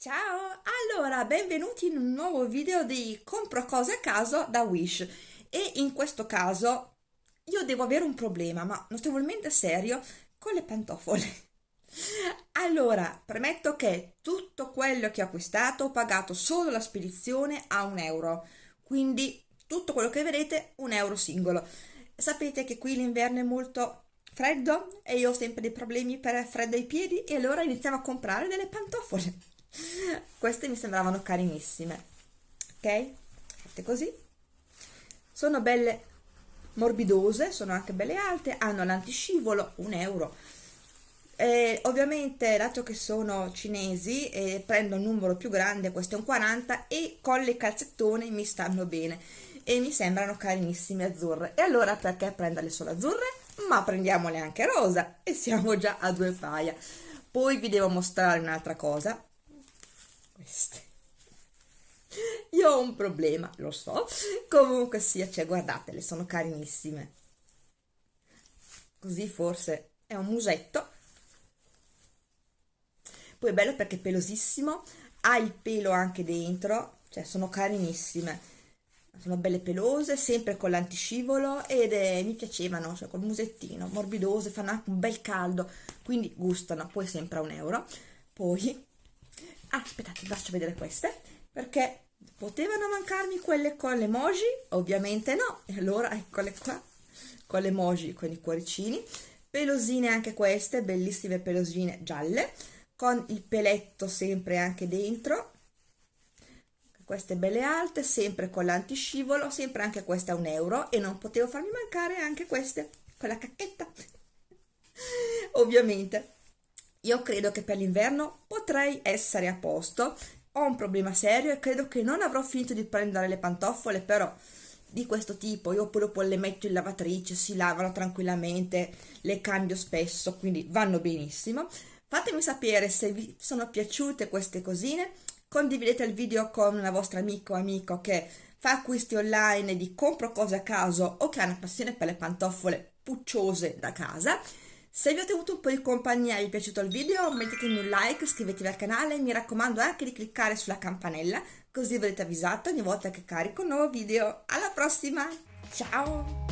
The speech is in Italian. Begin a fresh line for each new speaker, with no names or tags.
Ciao! Allora, benvenuti in un nuovo video di compro cose a caso da Wish e in questo caso io devo avere un problema, ma notevolmente serio, con le pantofole. Allora, premetto che tutto quello che ho acquistato ho pagato solo la spedizione a un euro, quindi tutto quello che vedete un euro singolo. Sapete che qui l'inverno è molto freddo e io ho sempre dei problemi per freddo ai piedi e allora iniziamo a comprare delle pantofole queste mi sembravano carinissime ok? Fatte così. Sono belle morbidose sono anche belle alte hanno l'antiscivolo un euro. E ovviamente dato che sono cinesi e prendo un numero più grande questo è un 40 e con le calzettone mi stanno bene. E mi sembrano carinissime azzurre. E allora perché prenderle solo azzurre? Ma prendiamole anche rosa e siamo già a due paia. Poi vi devo mostrare un'altra cosa queste io ho un problema lo so. Comunque sia cioè guardatele sono carinissime. Così forse è un musetto. Poi è bello perché è pelosissimo ha il pelo anche dentro cioè sono carinissime. Sono belle pelose, sempre con l'antiscivolo ed è, mi piacevano, cioè col musettino, morbidose, fanno anche un bel caldo, quindi gustano, poi sempre a un euro. Poi ah, aspettate, faccio vedere queste, perché potevano mancarmi quelle con le emoji? Ovviamente no, e allora eccole qua, con le emoji, con i cuoricini, pelosine anche queste, bellissime pelosine gialle, con il peletto sempre anche dentro, queste belle alte, sempre con l'antiscivolo, sempre anche queste a un euro, e non potevo farmi mancare anche queste, con la cacchetta, ovviamente. Io credo che per l'inverno potrei essere a posto, ho un problema serio e credo che non avrò finito di prendere le pantofole, però di questo tipo, io poi dopo le metto in lavatrice, si lavano tranquillamente, le cambio spesso, quindi vanno benissimo. Fatemi sapere se vi sono piaciute queste cosine, condividete il video con una vostra amica o amico che fa acquisti online di compro cose a caso o che ha una passione per le pantofole pucciose da casa se vi ho tenuto un po' di compagnia e vi è piaciuto il video mettetemi un like, iscrivetevi al canale e mi raccomando anche di cliccare sulla campanella così verrete avvisato ogni volta che carico un nuovo video. Alla prossima, ciao!